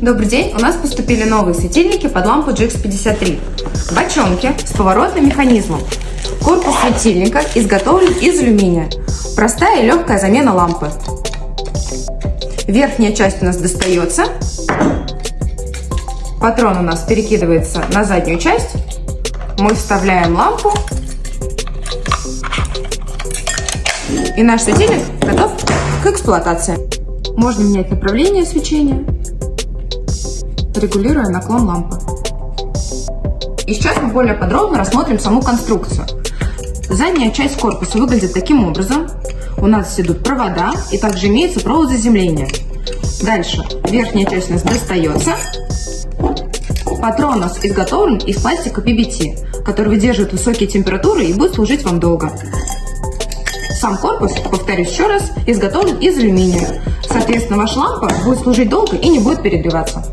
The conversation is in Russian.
Добрый день! У нас поступили новые светильники под лампу GX53. Бочонки с поворотным механизмом. Корпус светильника изготовлен из алюминия. Простая и легкая замена лампы. Верхняя часть у нас достается. Патрон у нас перекидывается на заднюю часть. Мы вставляем лампу. И наш светильник готов к эксплуатации. Можно менять направление свечения регулируя наклон лампы. И сейчас мы более подробно рассмотрим саму конструкцию. Задняя часть корпуса выглядит таким образом. У нас идут провода и также имеется провод заземления. Дальше верхняя часть у нас достается. Патрон у нас изготовлен из пластика PBT, который выдерживает высокие температуры и будет служить вам долго. Сам корпус, повторюсь еще раз, изготовлен из алюминия. Соответственно, ваша лампа будет служить долго и не будет перегреваться.